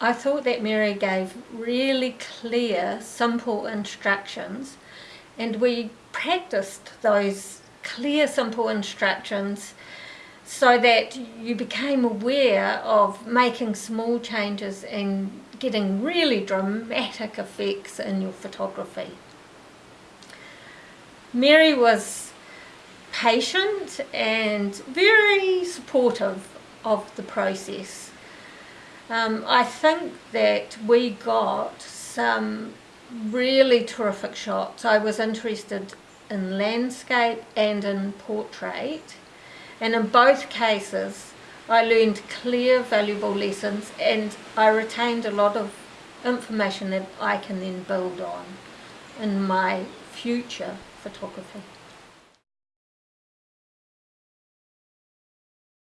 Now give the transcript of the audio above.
I thought that Mary gave really clear, simple instructions and we practiced those clear, simple instructions so that you became aware of making small changes and getting really dramatic effects in your photography. Mary was patient and very supportive of the process. Um, I think that we got some really terrific shots. I was interested in landscape and in portrait and in both cases I learned clear valuable lessons and I retained a lot of information that I can then build on in my future photography.